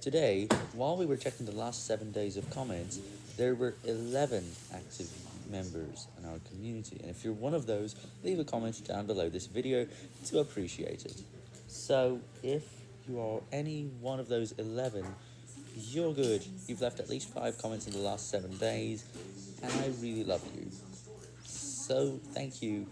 Today, while we were checking the last 7 days of comments, there were 11 active members in our community, and if you're one of those, leave a comment down below this video to appreciate it. So, if you are any one of those 11, you're good. You've left at least 5 comments in the last 7 days, and I really love you. So, thank you.